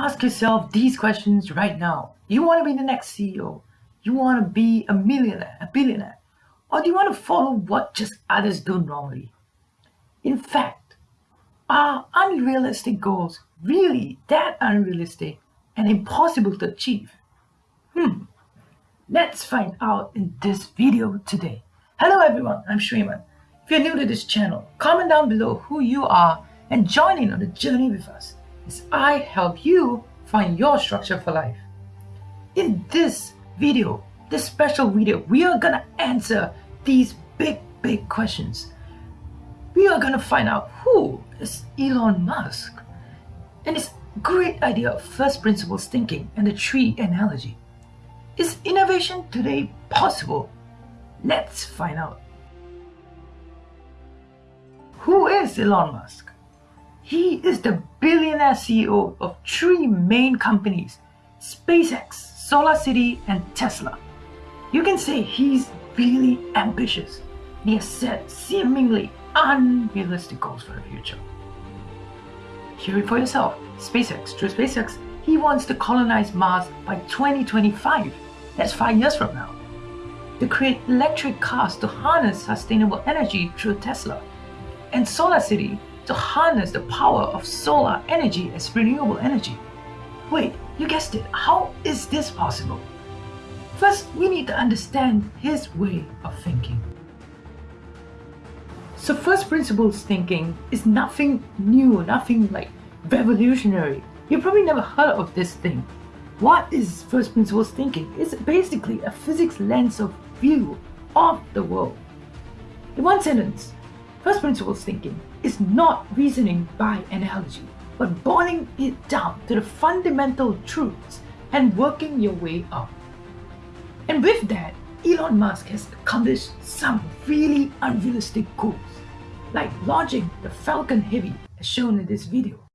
Ask yourself these questions right now. You want to be the next CEO? You want to be a millionaire, a billionaire? Or do you want to follow what just others do normally? In fact, are unrealistic goals really that unrealistic and impossible to achieve? Hmm, let's find out in this video today. Hello everyone, I'm Shriman. If you're new to this channel, comment down below who you are and join in on the journey with us I help you find your structure for life. In this video, this special video, we are gonna answer these big, big questions. We are gonna find out who is Elon Musk and his great idea of first principles thinking and the tree analogy. Is innovation today possible? Let's find out. Who is Elon Musk? He is the billionaire CEO of three main companies, SpaceX, SolarCity, and Tesla. You can say he's really ambitious. He has set seemingly unrealistic goals for the future. Hear it for yourself. SpaceX, through SpaceX, he wants to colonize Mars by 2025. That's five years from now. To create electric cars to harness sustainable energy through Tesla. And SolarCity to harness the power of solar energy as renewable energy. Wait, you guessed it, how is this possible? First, we need to understand his way of thinking. So first principles thinking is nothing new, nothing like revolutionary. You've probably never heard of this thing. What is first principles thinking? It's basically a physics lens of view of the world. In one sentence, first principles thinking is not reasoning by analogy, but boiling it down to the fundamental truths and working your way up. And with that, Elon Musk has accomplished some really unrealistic goals, like launching the Falcon Heavy as shown in this video.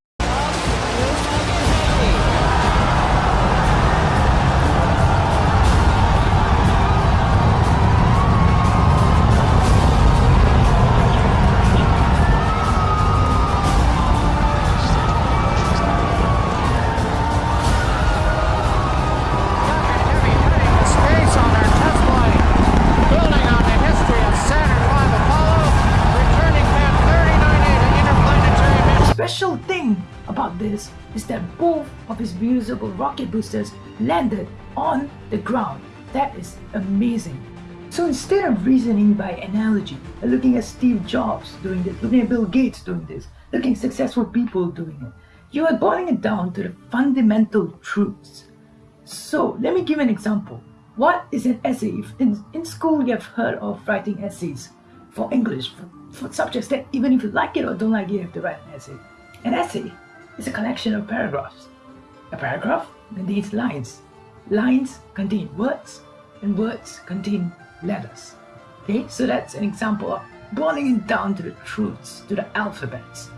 This is that both of his reusable rocket boosters landed on the ground. That is amazing. So instead of reasoning by analogy, looking at Steve Jobs doing this, looking at Bill Gates doing this, looking at successful people doing it, you are boiling it down to the fundamental truths. So let me give an example. What is an essay? If in, in school you have heard of writing essays for English, for, for subjects that even if you like it or don't like it, you have to write an essay. An essay is a collection of paragraphs. A paragraph contains lines. Lines contain words, and words contain letters. Okay, so that's an example of boiling it down to the truths, to the alphabets.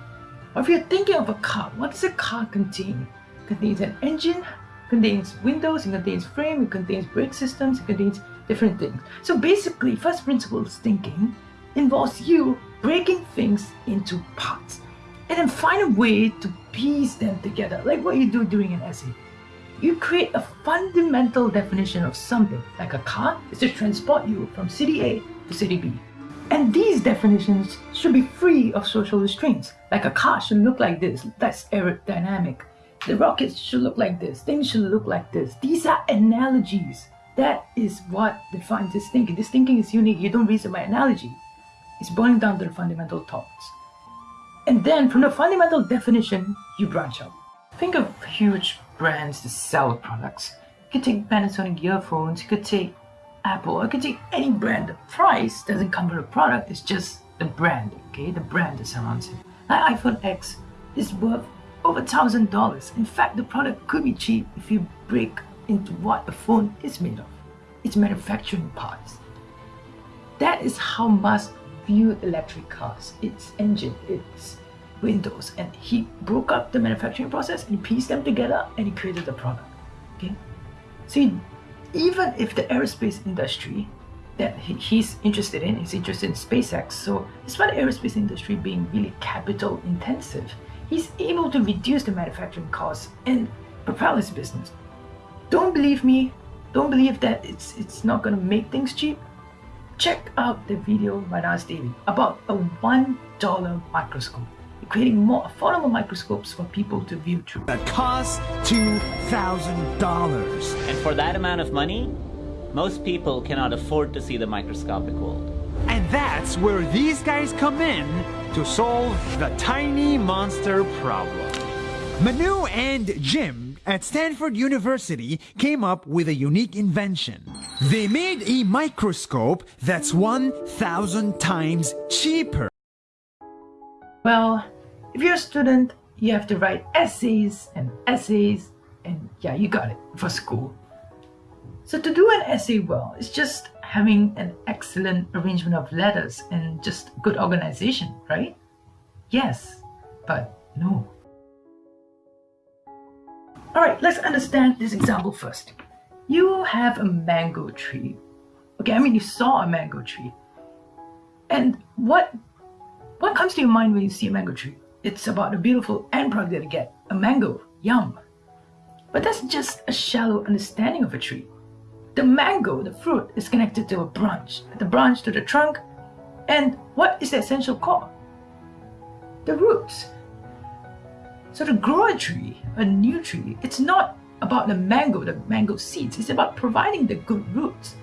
Or if you're thinking of a car, what does a car contain? It contains an engine, contains windows, it contains frame, it contains brake systems, it contains different things. So basically, first principles thinking involves you breaking things into parts and then find a way to piece them together, like what you do during an essay. You create a fundamental definition of something, like a car is to transport you from city A to city B. And these definitions should be free of social restraints, like a car should look like this, that's aerodynamic. The rockets should look like this, things should look like this. These are analogies. That is what defines this thinking. This thinking is unique. You don't reason by analogy. It's boiling down to the fundamental thoughts. And then from the fundamental definition, you branch out. Think of huge brands that sell products. You could take Panasonic earphones, you could take Apple, you could take any brand. The price doesn't come from the product, it's just the brand, okay? The brand that surrounds it. Like iPhone X is worth over thousand dollars. In fact, the product could be cheap if you break into what the phone is made of. Its manufacturing parts. That is how Musk viewed electric cars, its engine, its windows, and he broke up the manufacturing process and pieced them together and he created the product. Okay, so he, even if the aerospace industry that he's interested in, he's interested in SpaceX. So despite the aerospace industry being really capital intensive, he's able to reduce the manufacturing costs and propel his business. Don't believe me, don't believe that it's it's not gonna make things cheap. Check out the video by Nas Daily about a one dollar microscope, creating more affordable microscopes for people to view through. That costs two thousand dollars. And for that amount of money, most people cannot afford to see the microscopic world. And that's where these guys come in to solve the tiny monster problem. Manu and Jim at Stanford University came up with a unique invention. They made a microscope that's 1,000 times cheaper. Well, if you're a student, you have to write essays and essays, and yeah, you got it for school. So to do an essay well, it's just having an excellent arrangement of letters and just good organization, right? Yes, but no. Alright, let's understand this example first. You have a mango tree. Okay, I mean you saw a mango tree. And what what comes to your mind when you see a mango tree? It's about the beautiful end product that you get, a mango, yum. But that's just a shallow understanding of a tree. The mango, the fruit, is connected to a branch, the branch to the trunk, and what is the essential core? The roots. So to grow a tree, a new tree, it's not about the mango, the mango seeds. It's about providing the good roots.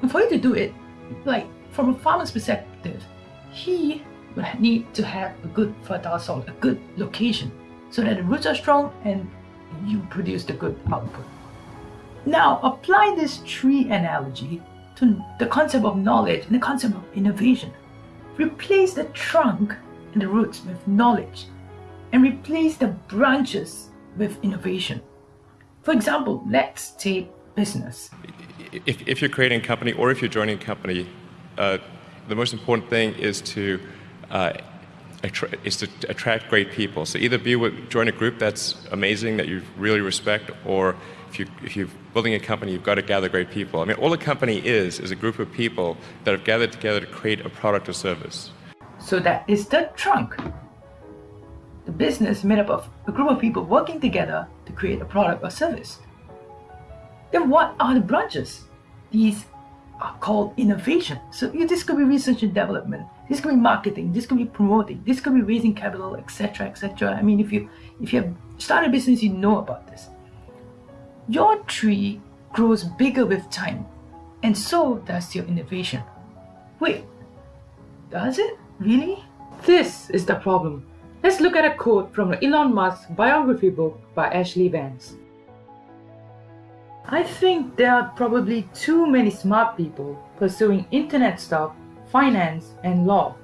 And for you to do it, like from a farmer's perspective, he would need to have a good fertile soil, a good location, so that the roots are strong and you produce the good output. Now apply this tree analogy to the concept of knowledge and the concept of innovation. Replace the trunk and the roots with knowledge and replace the branches with innovation. For example, let's take business. If, if you're creating a company or if you're joining a company, uh, the most important thing is to uh, is to attract great people. So either be with, join a group that's amazing that you really respect, or if you if you're building a company, you've got to gather great people. I mean, all a company is is a group of people that have gathered together to create a product or service. So that is the trunk the business made up of a group of people working together to create a product or service. Then what are the branches? These are called innovation. So this could be research and development, this could be marketing, this could be promoting, this could be raising capital, etc. etc. I mean if you if you have started a business you know about this. Your tree grows bigger with time, and so does your innovation. Wait, does it? Really? This is the problem. Let's look at a quote from Elon Musk's biography book by Ashlee Vance. I think there are probably too many smart people pursuing internet stuff, finance, and law.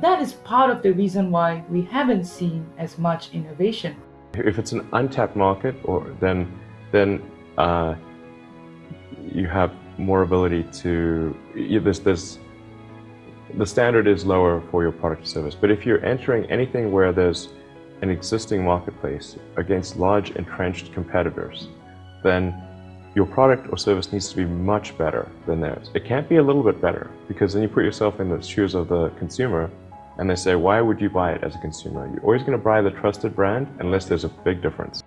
That is part of the reason why we haven't seen as much innovation. If it's an untapped market, or then then uh, you have more ability to. There's there's the standard is lower for your product or service. But if you're entering anything where there's an existing marketplace against large entrenched competitors, then your product or service needs to be much better than theirs. It can't be a little bit better because then you put yourself in the shoes of the consumer and they say, why would you buy it as a consumer? You're always going to buy the trusted brand unless there's a big difference.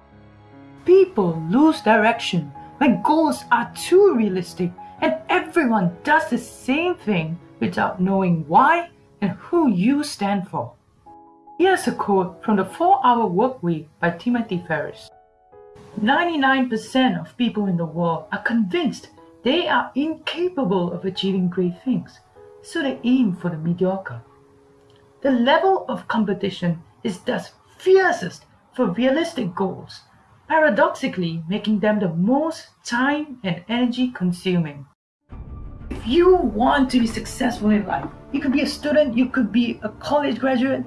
People lose direction when goals are too realistic and everyone does the same thing without knowing why and who you stand for. Here's a quote from the 4-Hour Work Week by Timothy Ferriss 99% of people in the world are convinced they are incapable of achieving great things, so they aim for the mediocre. The level of competition is thus fiercest for realistic goals, paradoxically making them the most time and energy consuming you want to be successful in life, you could be a student, you could be a college graduate,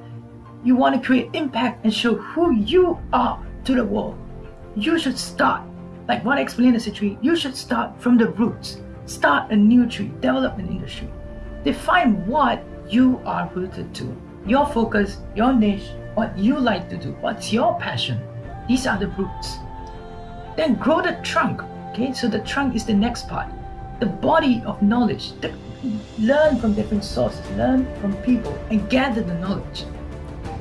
you want to create impact and show who you are to the world, you should start, like what I explained in the tree, you should start from the roots. Start a new tree, develop an industry. Define what you are rooted to. Your focus, your niche, what you like to do, what's your passion. These are the roots. Then grow the trunk. Okay, so the trunk is the next part the body of knowledge. learn from different sources, learn from people, and gather the knowledge.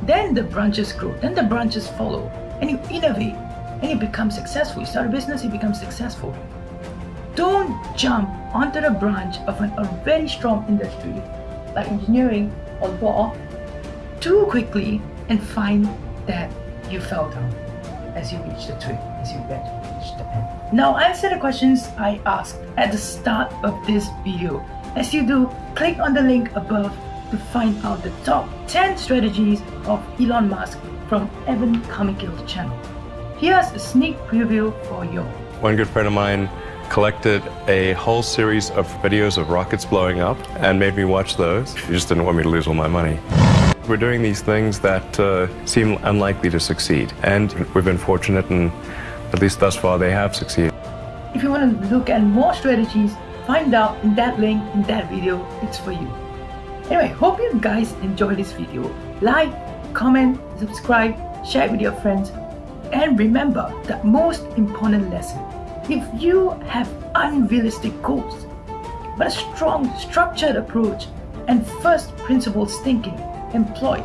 Then the branches grow, then the branches follow, and you innovate. and you become successful. You start a business, you become successful. Don't jump onto the branch of an very strong industry like engineering or law too quickly and find that you fell down as you reach the tree, as you get reach the end. Now answer the questions I asked at the start of this video. As you do, click on the link above to find out the top 10 strategies of Elon Musk from Evan Carmichael's channel. Here's a sneak preview for you. One good friend of mine collected a whole series of videos of rockets blowing up and made me watch those. He just didn't want me to lose all my money. We're doing these things that uh, seem unlikely to succeed, and we've been fortunate, and at least thus far, they have succeeded. If you want to look at more strategies, find out in that link in that video, it's for you. Anyway, hope you guys enjoyed this video. Like, comment, subscribe, share it with your friends, and remember the most important lesson. If you have unrealistic goals, but a strong, structured approach and first principles thinking employed,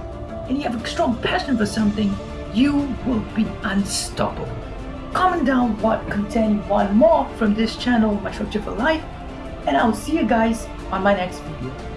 and you have a strong passion for something, you will be unstoppable. Comment down what content you want more from this channel, My Structure for Life, and I'll see you guys on my next video.